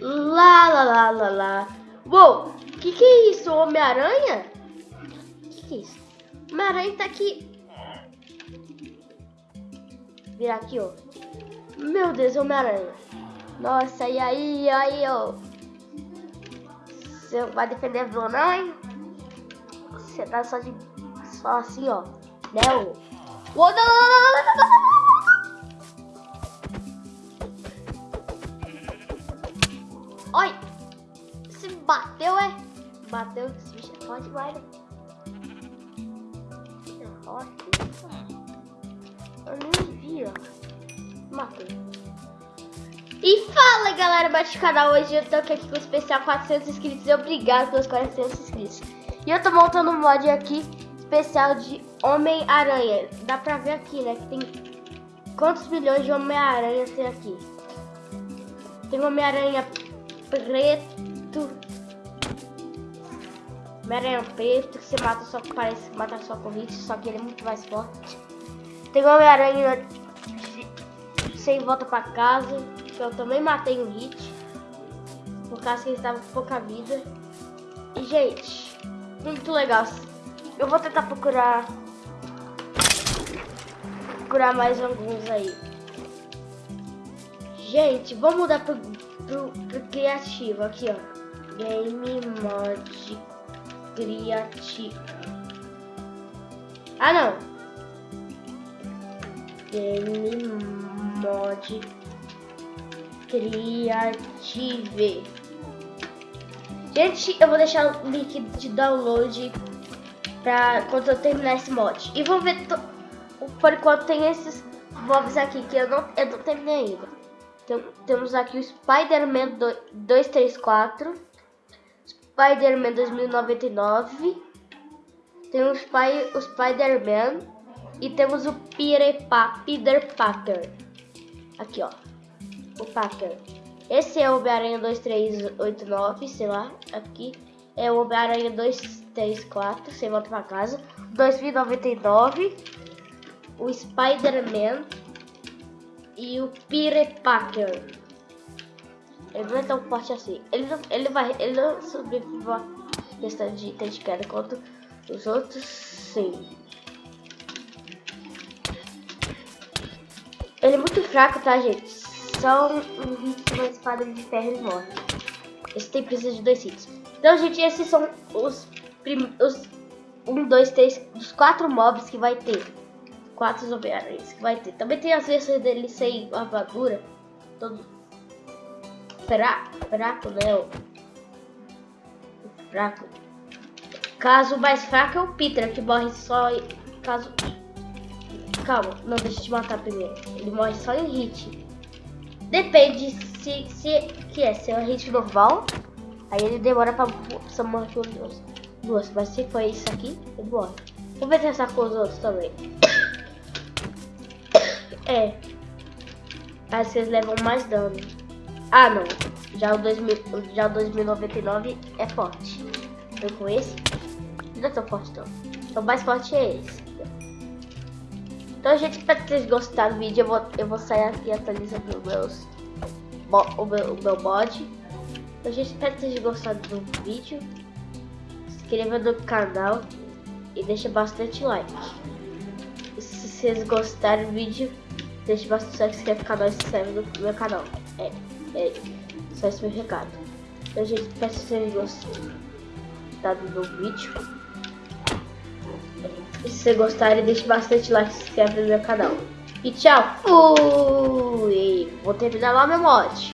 Lá, lá, lá, lá, lá. Uou, que que é isso? Homem-Aranha? Que que é isso? Homem-Aranha tá aqui. Virar aqui, ó. Meu Deus, Homem-Aranha. Nossa, e aí, aí, ó. Você vai defender vilão, não, hein? Você tá só de... Só assim, ó. Né, ô? Uou, não, não, não, não, não, não. Oi! Se bateu, é? Bateu, esse bicho é demais, né? É forte. Eu nem vi, ó. Matei. E fala, galera, bate canal. Hoje eu tô aqui com o especial 400 inscritos. Obrigado pelos 400 inscritos. E eu tô montando um mod aqui especial de Homem-Aranha. Dá pra ver aqui, né? Que tem quantos milhões de Homem-Aranha tem aqui. Tem Homem-Aranha preto. Homem-Aranha preto que você mata só parece matar só com hit, só que ele é muito mais forte. Tem Homem-Aranha sem volta pra casa, que eu também matei um hit. Por causa que ele estava com pouca vida. E gente, muito legal. Eu vou tentar procurar procurar mais alguns aí. Gente, vamos mudar pro, pro, pro criativo aqui, ó. Game Mod Criativo. Ah, não. Game Mod Creative. Gente, eu vou deixar o link de download pra quando eu terminar esse mod. E vamos ver, por enquanto tem esses mobs aqui que eu não, eu não terminei ainda. Temos aqui o Spider-Man 234, Spider-Man 2099, tem o, Spy, o Spider-Man e temos o Peter, Peter Parker. Aqui, ó, o Parker. Esse é o Homem-Aranha 2389, sei lá, aqui é o Homem-Aranha 234, sem volta pra casa, 2099, o Spider-Man e o Peter. Ele não é tão forte assim. Ele não, ele vai, ele não sobrevive a questão de ter de queda quanto os outros, sim. Ele é muito fraco, tá, gente? Só um, hit uma espada de ferro ele morre. Esse tem precisa de dois hits. Então, gente, esses são os, os um, dois, três, os quatro mobs que vai ter. Quatro homem que vai ter. Também tem as versões dele sem armadura. Todo fraco, fraco, né? O fraco. Caso mais fraco é o Peter, que morre só em caso... Calma, não, deixa te matar primeiro. Ele morre só em hit. Depende se, se que é, se é um hit normal, aí ele demora pra só morrer duas. duas. Mas se for isso aqui, ele morre. Vou ver testar com os outros também. É. Que eles levam mais dano. Ah, não. Já o, 2000, já o 2099 é forte. Então com esse, não é tão forte não. Então o mais forte é esse. Então, gente, espero que vocês gostaram do vídeo. Eu vou, eu vou sair aqui atualizando meus, o, meu, o meu mod. Então, gente, espero que vocês gostado do vídeo. Se inscreva no canal e deixa bastante like. E se vocês gostaram do vídeo, deixe bastante like, se inscreve no canal e se inscreve no meu canal. É, é só esse meu recado. Então, gente, espero que vocês gostado do vídeo. E se você gostarem, deixe bastante like e se inscreve no meu canal. E tchau! Fui! Vou terminar lá meu mod.